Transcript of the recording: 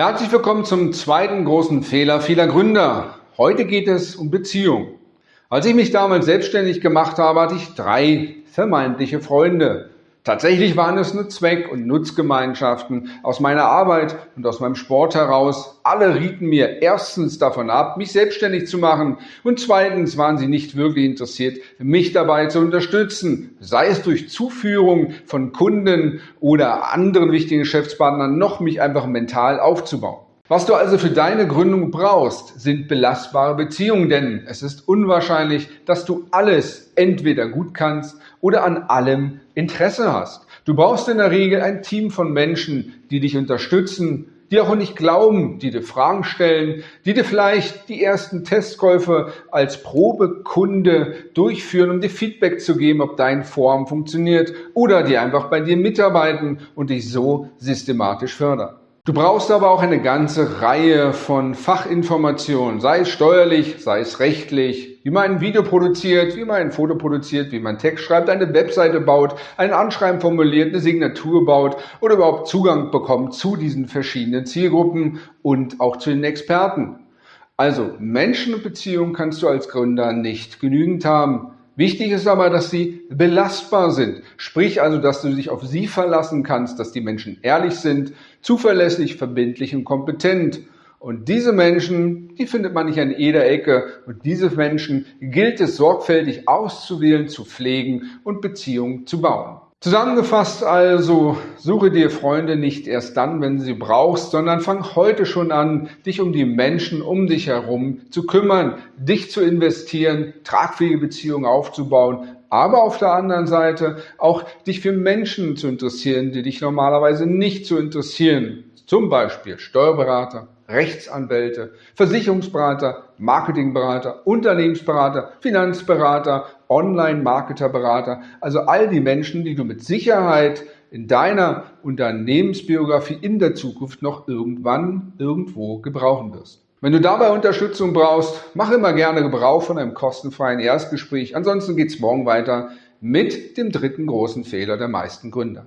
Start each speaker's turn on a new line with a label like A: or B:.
A: Herzlich willkommen zum zweiten großen Fehler vieler Gründer. Heute geht es um Beziehung. Als ich mich damals selbstständig gemacht habe, hatte ich drei vermeintliche Freunde. Tatsächlich waren es nur Zweck- und Nutzgemeinschaften aus meiner Arbeit und aus meinem Sport heraus. Alle rieten mir erstens davon ab, mich selbstständig zu machen und zweitens waren sie nicht wirklich interessiert, mich dabei zu unterstützen, sei es durch Zuführung von Kunden oder anderen wichtigen Geschäftspartnern, noch mich einfach mental aufzubauen. Was du also für deine Gründung brauchst, sind belastbare Beziehungen, denn es ist unwahrscheinlich, dass du alles entweder gut kannst oder an allem Interesse hast. Du brauchst in der Regel ein Team von Menschen, die dich unterstützen, die auch nicht glauben, die dir Fragen stellen, die dir vielleicht die ersten Testkäufe als Probekunde durchführen, um dir Feedback zu geben, ob dein Form funktioniert oder die einfach bei dir mitarbeiten und dich so systematisch fördern. Du brauchst aber auch eine ganze Reihe von Fachinformationen, sei es steuerlich, sei es rechtlich, wie man ein Video produziert, wie man ein Foto produziert, wie man Text schreibt, eine Webseite baut, ein Anschreiben formuliert, eine Signatur baut oder überhaupt Zugang bekommt zu diesen verschiedenen Zielgruppen und auch zu den Experten. Also Menschen und Beziehungen kannst du als Gründer nicht genügend haben. Wichtig ist aber, dass sie belastbar sind. Sprich also, dass du dich auf sie verlassen kannst, dass die Menschen ehrlich sind, zuverlässig, verbindlich und kompetent. Und diese Menschen, die findet man nicht an jeder Ecke. Und diese Menschen gilt es sorgfältig auszuwählen, zu pflegen und Beziehungen zu bauen. Zusammengefasst also, suche dir Freunde nicht erst dann, wenn du sie brauchst, sondern fang heute schon an, dich um die Menschen um dich herum zu kümmern, dich zu investieren, tragfähige Beziehungen aufzubauen, aber auf der anderen Seite auch dich für Menschen zu interessieren, die dich normalerweise nicht zu interessieren. Zum Beispiel Steuerberater, Rechtsanwälte, Versicherungsberater, Marketingberater, Unternehmensberater, Finanzberater, Online-Marketerberater, also all die Menschen, die du mit Sicherheit in deiner Unternehmensbiografie in der Zukunft noch irgendwann irgendwo gebrauchen wirst. Wenn du dabei Unterstützung brauchst, mach immer gerne Gebrauch von einem kostenfreien Erstgespräch. Ansonsten geht's morgen weiter mit dem dritten großen Fehler der meisten Gründer.